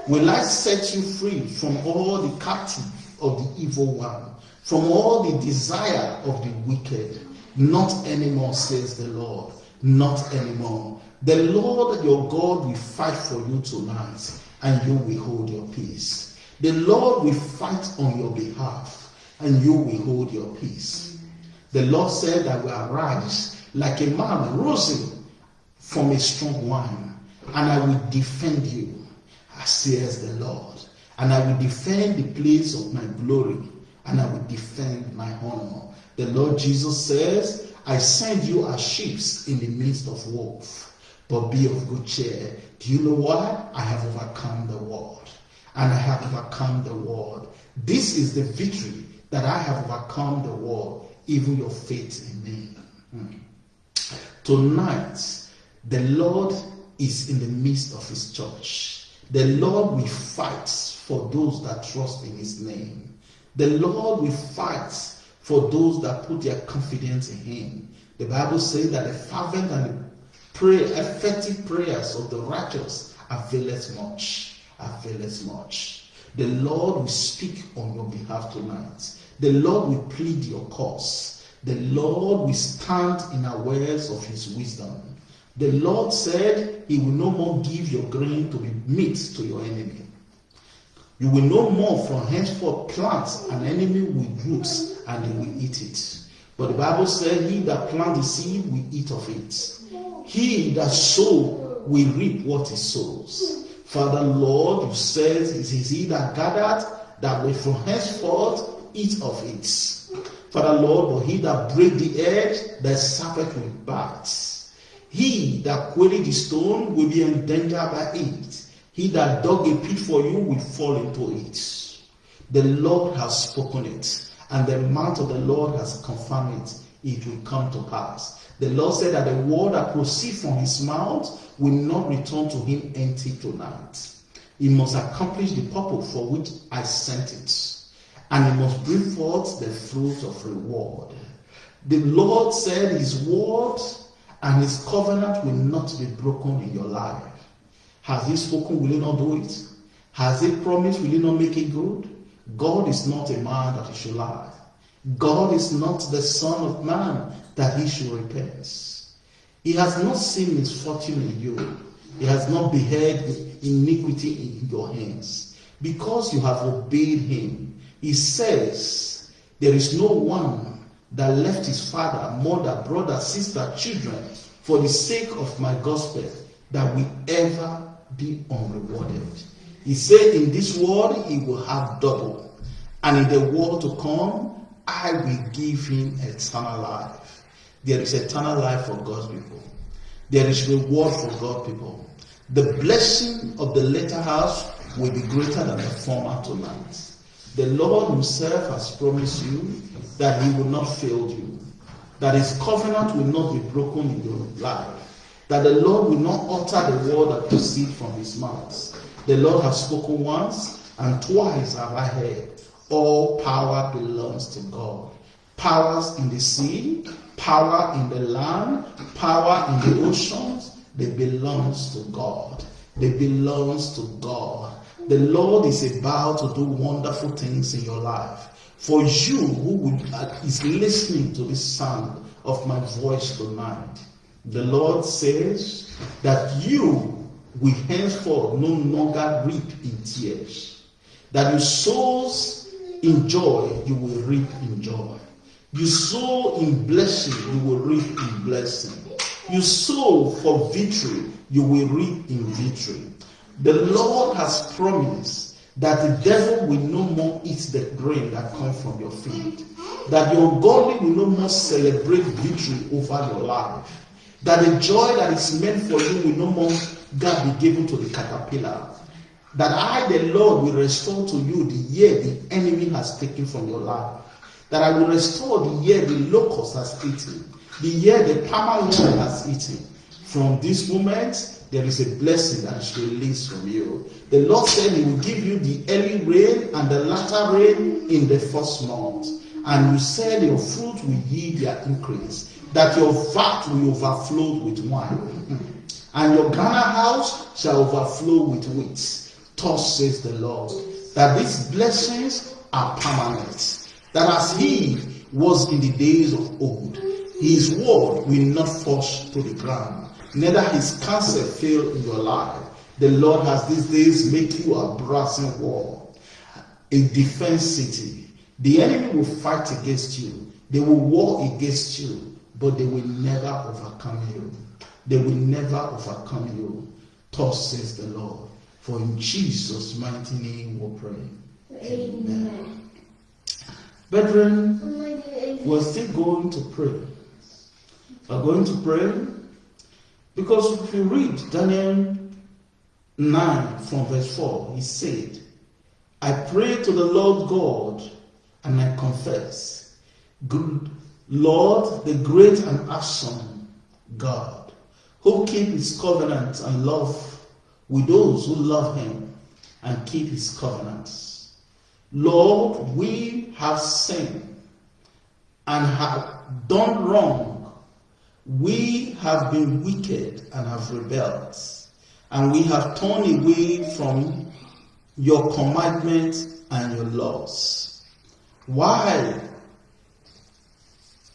Will I set you free from all the captive of the evil one from all the desire of the wicked. Not anymore, says the Lord. Not anymore. The Lord your God will fight for you tonight, and you will hold your peace. The Lord will fight on your behalf, and you will hold your peace. The Lord said, I will arise like a man rising from a strong wine, and I will defend you, says the Lord. And I will defend the place of my glory and I will defend my honor. The Lord Jesus says, I send you as sheep in the midst of wolves, but be of good cheer. Do you know why? I have overcome the world, and I have overcome the world. This is the victory that I have overcome the world, even your faith in me. Hmm. Tonight, the Lord is in the midst of his church. The Lord will fight for those that trust in his name. The Lord will fight for those that put their confidence in Him. The Bible says that the fervent and the effective prayers of the righteous avail availeth much. Avail Availeth much. The Lord will speak on your behalf tonight. The Lord will plead your cause. The Lord will stand in awareness of his wisdom. The Lord said he will no more give your grain to be meat to your enemy. You will no more from henceforth plant an enemy with roots and they will eat it. But the Bible said, He that plant the seed will eat of it. He that sow will reap what he sows. Father, Lord, you said, It is he that gathered that will from henceforth eat of it. Father, Lord, but he that break the edge, that serpent will bite. He that quarried the stone will be endangered by it. He that dug a pit for you will fall into it. The Lord has spoken it, and the mouth of the Lord has confirmed it. It will come to pass. The Lord said that the word that proceeds from his mouth will not return to him empty tonight. He must accomplish the purpose for which I sent it, and he must bring forth the fruit of reward. The Lord said his word and his covenant will not be broken in your life. Has he spoken? Will he not do it? Has he promised? Will he not make it good? God is not a man that he should lie. God is not the Son of Man that he should repent. He has not seen misfortune in you. He has not beheld iniquity in your hands. Because you have obeyed him, he says, There is no one that left his father, mother, brother, sister, children for the sake of my gospel that will ever be unrewarded. He said, In this world, he will have double, and in the world to come, I will give him eternal life. There is eternal life for God's people. There is reward for God's people. The blessing of the latter house will be greater than the former tonight. The Lord Himself has promised you that He will not fail you, that His covenant will not be broken in your life, that the Lord will not utter the word that proceeds from His mouth. The Lord has spoken once, and twice have I heard. All power belongs to God. Powers in the sea, power in the land, power in the oceans, they belongs to God. They belongs to God. The Lord is about to do wonderful things in your life. For you who uh, is listening to the sound of my voice tonight, the Lord says that you will henceforth no longer reap in tears. That you sows in joy, you will reap in joy. You sow in blessing, you will reap in blessing. You sow for victory, you will reap in victory. The Lord has promised that the devil will no more eat the grain that comes from your field. That your ungodly will no more celebrate victory over your life. That the joy that is meant for you will no more God be given to the caterpillar. That I, the Lord, will restore to you the year the enemy has taken from your life. That I will restore the year the locust has eaten, the year the palmer has eaten. From this moment, there is a blessing that is released from you. The Lord said He will give you the early rain and the latter rain in the first month. And you said your fruit will yield their increase, that your vat will overflow with wine, and your garner house shall overflow with wheat. Thus says the Lord, that these blessings are permanent. That as He was in the days of old, His word will not fall to the ground neither his counsel fail in your life. The Lord has these days make you a brazen wall, a defense city. The enemy will fight against you. They will war against you, but they will never overcome you. They will never overcome you. Thus says the Lord. For in Jesus' mighty name we pray. Amen. Brethren, we're still going to pray. We're going to pray because if you read Daniel 9 from verse 4, he said, I pray to the Lord God and I confess, good Lord, the great and awesome God, who keep his covenant and love with those who love him and keep his covenants. Lord, we have sinned and have done wrong we have been wicked and have rebelled, and we have turned away from your commandments and your laws. Why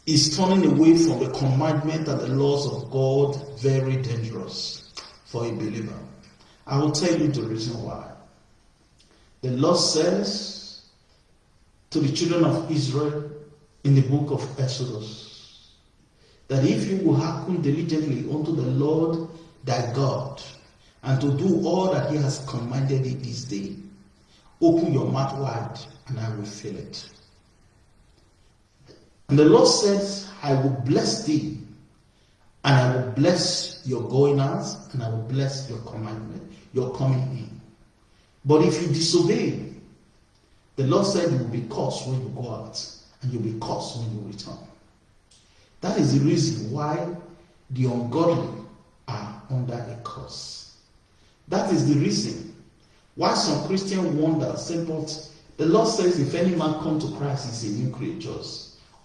is turning away from the commandment and the laws of God very dangerous for a believer? I will tell you the reason why. The Lord says to the children of Israel in the book of Exodus, that if you will hearken diligently unto the Lord thy God, and to do all that he has commanded thee this day, open your mouth wide, and I will fill it. And the Lord says, I will bless thee, And I will bless your going out, and I will bless your commandment, your coming in. But if you disobey, the Lord said you will be cursed when you go out, and you'll be cursed when you return. That is the reason why the ungodly are under a curse. That is the reason why some Christian wonder, say, the Lord says, if any man come to Christ, he's a new creature.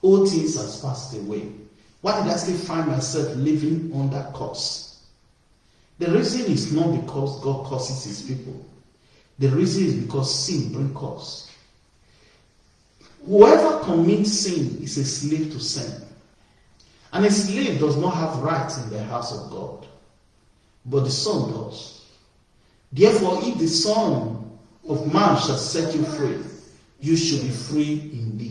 All things has passed away. Why did I still find myself living under curse? The reason is not because God curses his people. The reason is because sin brings curse. Whoever commits sin is a slave to sin. And a slave does not have rights in the house of God, but the Son does. Therefore, if the Son of Man shall set you free, you shall be free indeed.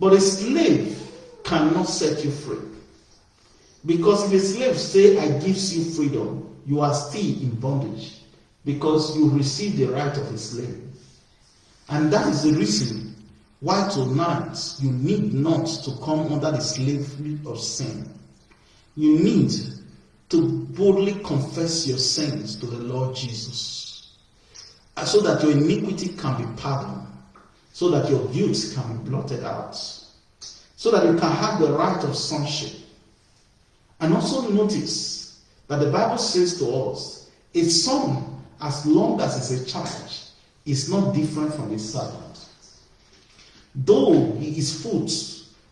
But a slave cannot set you free. Because if a slave say, I gives you freedom, you are still in bondage because you receive the right of a slave. And that is the reason why tonight you need not to come under the slavery of sin. You need to boldly confess your sins to the Lord Jesus uh, so that your iniquity can be pardoned, so that your guilt can be blotted out, so that you can have the right of sonship. And also notice that the Bible says to us, a son, as long as it's a child, is not different from a servant. Though he is foot,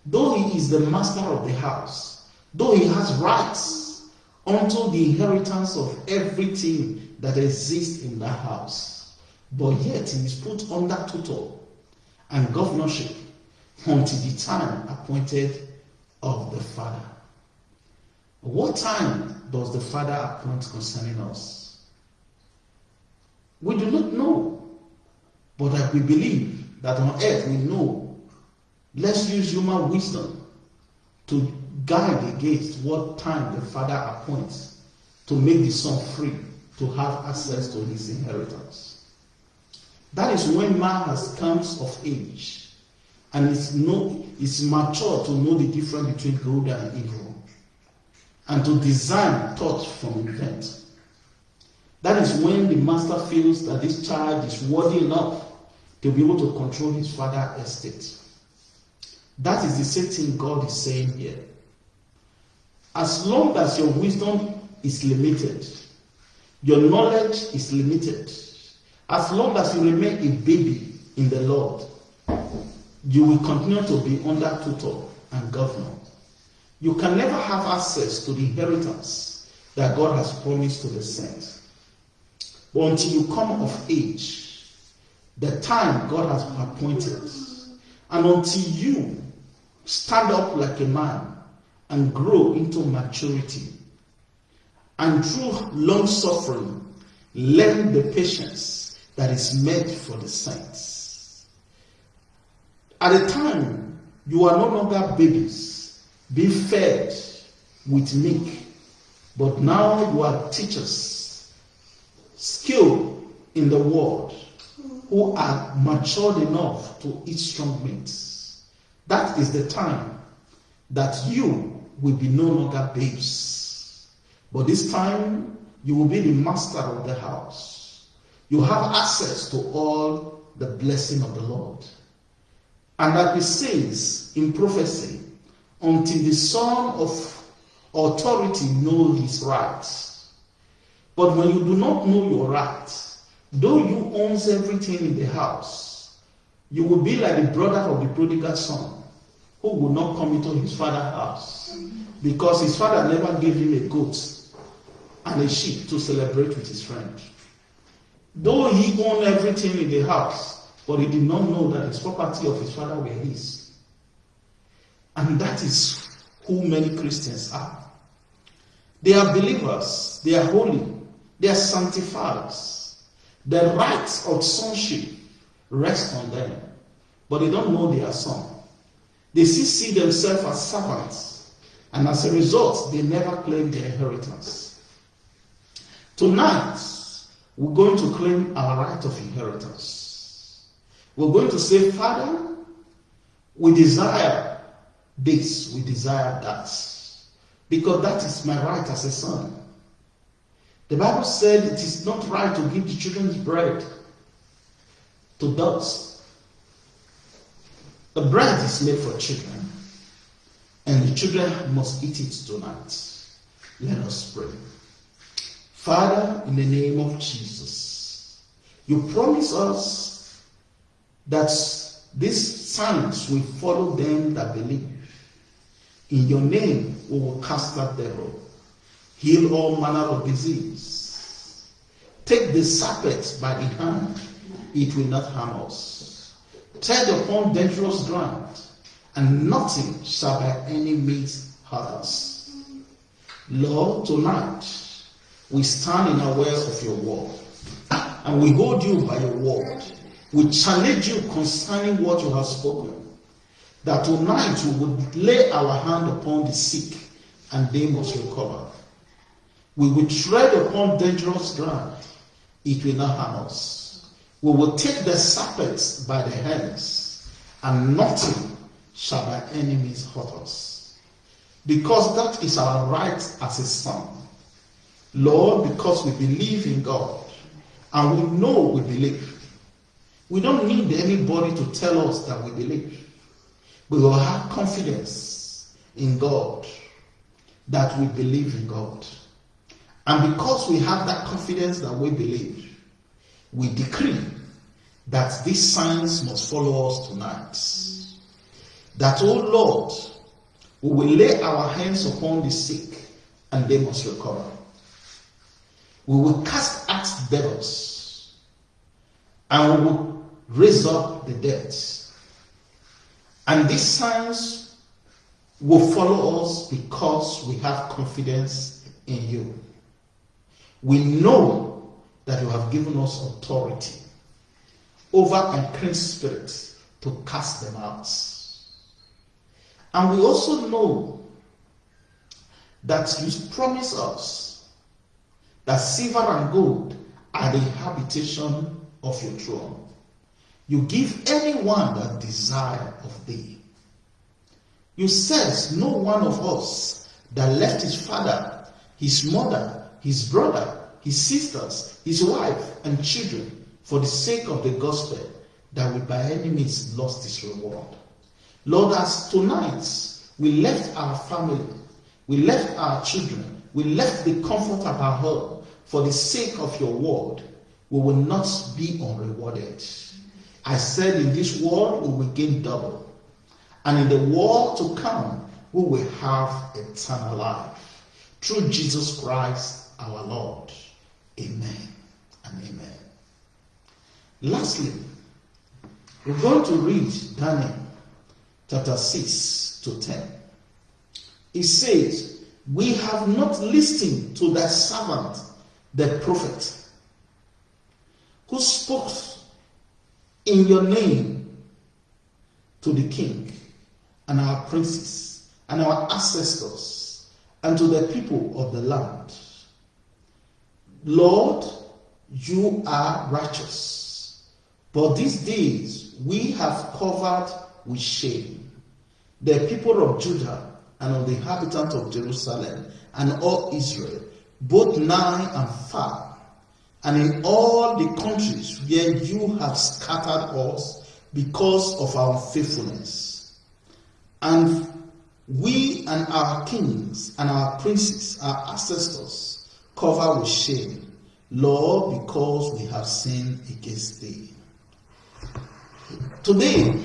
though he is the master of the house, though he has rights unto the inheritance of everything that exists in that house, but yet he is put under tutor and governorship until the time appointed of the Father. What time does the Father appoint concerning us? We do not know, but that we believe that on earth we know. Let's use human wisdom to guide against what time the Father appoints to make the Son free to have access to his inheritance. That is when man has comes of age and is know is mature to know the difference between good and evil and to design thought from event. That is when the master feels that this child is worthy enough to be able to control his father estate. That is the same thing God is saying here. As long as your wisdom is limited, your knowledge is limited, as long as you remain a baby in the Lord, you will continue to be under tutor and governor. You can never have access to the inheritance that God has promised to the saints. But until you come of age, the time God has appointed. And until you stand up like a man and grow into maturity, and through long suffering, learn the patience that is meant for the saints. At the time, you are no longer babies being fed with milk, but now you are teachers, skilled in the word who are matured enough to eat strong meats. That is the time that you will be no longer babes. But this time, you will be the master of the house. You have access to all the blessing of the Lord. And that he says in prophecy, until the son of authority know his rights. But when you do not know your rights, Though you owns everything in the house, you will be like the brother of the prodigal son who will not come into his father's house because his father never gave him a goat and a sheep to celebrate with his friend. Though he owned everything in the house, but he did not know that his property of his father were his. And that is who many Christians are. They are believers, they are holy, they are sanctified, the rights of sonship rest on them, but they don't know they are son. They still see themselves as servants, and as a result, they never claim their inheritance. Tonight, we're going to claim our right of inheritance. We're going to say, Father, we desire this, we desire that. because that is my right as a son. The Bible said it is not right to give the children's bread to dogs. The bread is made for children, and the children must eat it tonight. Let us pray. Father, in the name of Jesus, you promise us that these signs will follow them that believe. In your name, we will cast out devil, heal all manner of disease. Take the serpent by the hand, it will not harm us. Tread upon dangerous ground, and nothing shall by any means hurt us. Lord, tonight we stand in aware of your word, and we hold you by your word. We challenge you concerning what you have spoken that tonight we would lay our hand upon the sick and they must recover. We will tread upon dangerous ground, it will not harm us. We will take the serpents by the hands, and nothing shall by enemies hurt us. Because that is our right as a son. Lord, because we believe in God, and we know we believe. We don't need anybody to tell us that we believe we will have confidence in God that we believe in God. And because we have that confidence that we believe, we decree that these signs must follow us tonight. That, oh Lord, we will lay our hands upon the sick and they must recover. We will cast out devils and we will raise up the dead and these signs will follow us because we have confidence in you. We know that you have given us authority over unclean spirits to cast them out. And we also know that you promise us that silver and gold are the habitation of your throne. You give anyone that desire of thee. You says no one of us that left his father, his mother, his brother, his sisters, his wife, and children for the sake of the gospel that we by any means lost his reward. Lord, as tonight we left our family, we left our children, we left the comfort of our home for the sake of your word, we will not be unrewarded. I said, in this world we will gain double. And in the world to come, we will have eternal life. Through Jesus Christ our Lord. Amen and amen. Lastly, we're going to read Daniel chapter 6 to 10. It says, We have not listened to thy servant, the prophet, who spoke in your name to the king and our princes and our ancestors and to the people of the land. Lord, you are righteous, but these days we have covered with shame the people of Judah and of the inhabitants of Jerusalem and all Israel, both nigh and far and in all the countries where you have scattered us because of our faithfulness. And we and our kings and our princes, our ancestors, cover with shame, Lord, because we have sinned against thee. Today,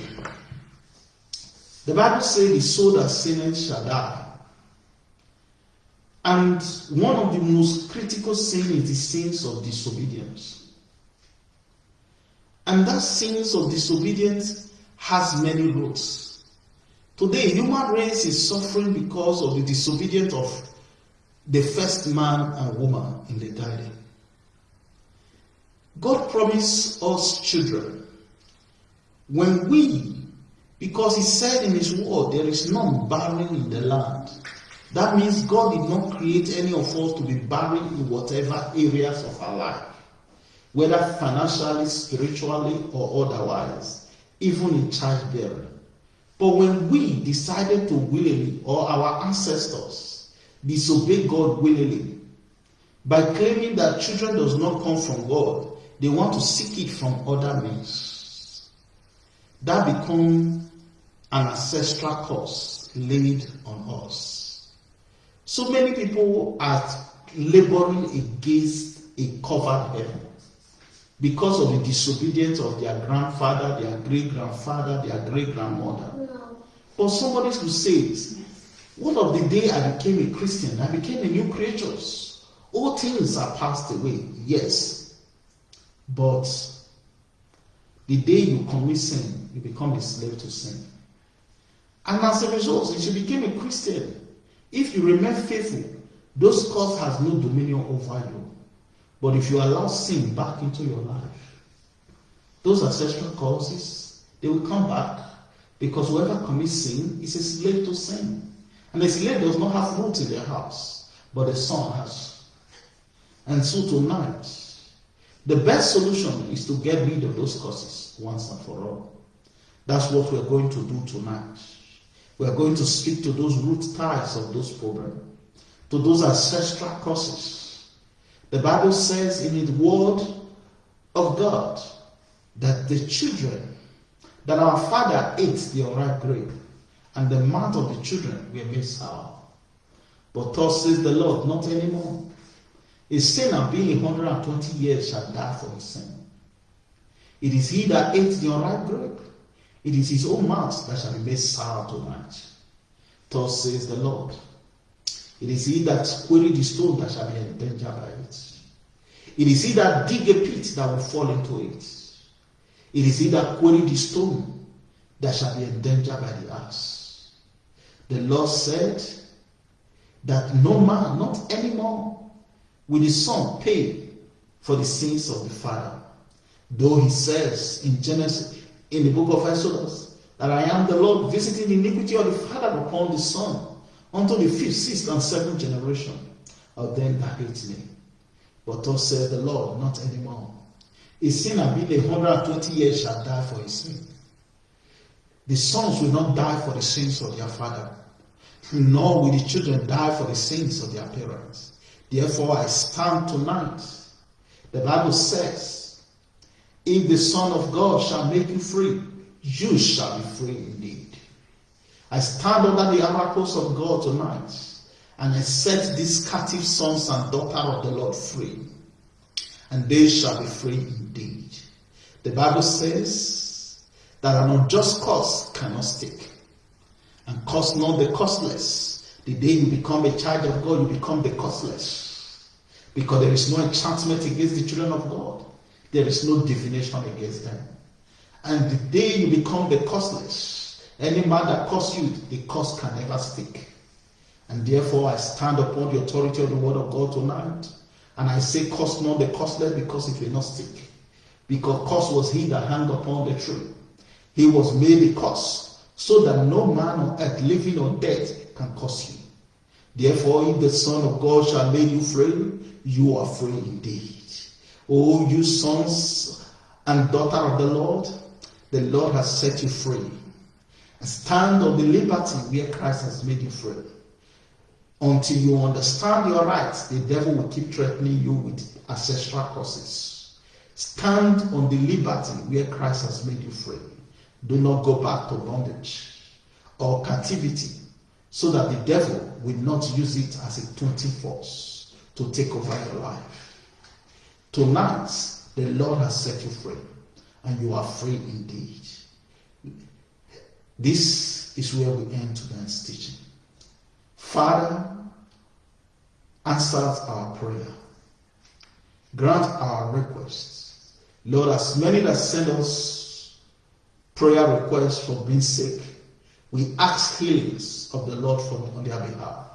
the Bible says the soul that sinneth shall die. And one of the most critical sins is the sins of disobedience. And that sins of disobedience has many roots. Today, human race is suffering because of the disobedience of the first man and woman in the garden. God promised us children. When we, because He said in His word, there is none barren in the land. That means God did not create any of us to be barren in whatever areas of our life, whether financially, spiritually, or otherwise, even in childbearing. But when we decided to willingly, or our ancestors disobey God willingly by claiming that children does not come from God. They want to seek it from other means. That become an ancestral curse laid on us. So many people are laboring against a covered heaven because of the disobedience of their grandfather, their great grandfather, their great grandmother. But somebody who says, What of the day I became a Christian? I became a new creature. All things are passed away. Yes. But the day you commit sin, you become a slave to sin. And as a result, if you became a Christian, if you remain faithful, those cause has no dominion over you. But if you allow sin back into your life, those ancestral causes, they will come back because whoever commits sin is a slave to sin. And a slave does not have roots in their house, but the son has. And so tonight, the best solution is to get rid of those causes once and for all. That's what we're going to do tonight. We're going to speak to those root ties of those problems, to those ancestral causes. The Bible says in the word of God that the children, that our father ate the unripe grape, and the mouth of the children were made sour. But thus says the Lord, not anymore. A sinner being 120 years shall die for his sin. It is he that ate the unripe grape. It is his own mouth that shall be made sour to tonight. Thus says the Lord. It is he that queried the stone that shall be endangered by it. It is he that dig a pit that will fall into it. It is he that queried the stone that shall be endangered by the ass. The Lord said that no man, not anymore, will the son pay for the sins of the father. Though he says in Genesis, in the book of Exodus that I am the Lord visiting the iniquity of the father upon the son unto the fifth, sixth, and seventh generation of them that hate me. But thus said the Lord, not anymore. A sinner being a hundred and twenty years shall die for his sin. The sons will not die for the sins of their father, nor will the children die for the sins of their parents. Therefore, I stand tonight. The Bible says, if the Son of God shall make you free, you shall be free indeed. I stand under the oracles of God tonight and I set these captive sons and daughters of the Lord free, and they shall be free indeed. The Bible says that an unjust cause cannot stick, and cause not the causeless. The day you become a child of God, you become the causeless. because there is no enchantment against the children of God. There is no divination against them. And the day you become the costless, any man that curse you, the curse can never stick. And therefore, I stand upon the authority of the word of God tonight. And I say, curse not the costless because it will not stick. Because curse was he that hung upon the tree. He was made a curse, so that no man on earth, living or dead, can curse you. Therefore, if the Son of God shall make you free, you are free indeed. O you sons and daughter of the Lord, the Lord has set you free. Stand on the liberty where Christ has made you free. Until you understand your rights, the devil will keep threatening you with ancestral curses. Stand on the liberty where Christ has made you free. Do not go back to bondage or captivity so that the devil will not use it as a taunting force to take over your life. Tonight, the Lord has set you free, and you are free indeed. This is where we end tonight's teaching. Father, answer our prayer. Grant our requests. Lord, as many that send us prayer requests for being sick, we ask healings of the Lord on their behalf.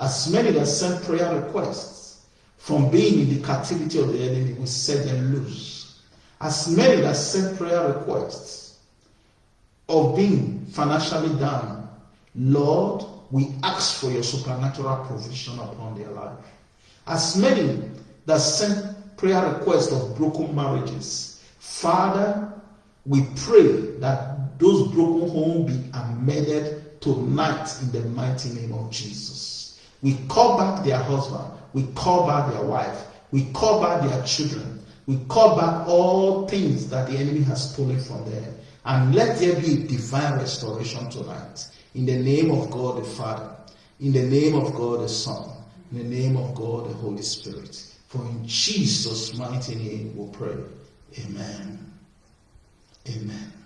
As many that send prayer requests, from being in the captivity of the enemy, we set them loose. As many that sent prayer requests of being financially down, Lord, we ask for your supernatural provision upon their life. As many that sent prayer requests of broken marriages, Father, we pray that those broken homes be amended tonight in the mighty name of Jesus. We call back their husband. We call back their wife. We call back their children. We call back all things that the enemy has stolen from them. And let there be divine restoration tonight. In the name of God the Father, in the name of God the Son, in the name of God the Holy Spirit. For in Jesus' mighty name we pray. Amen. Amen.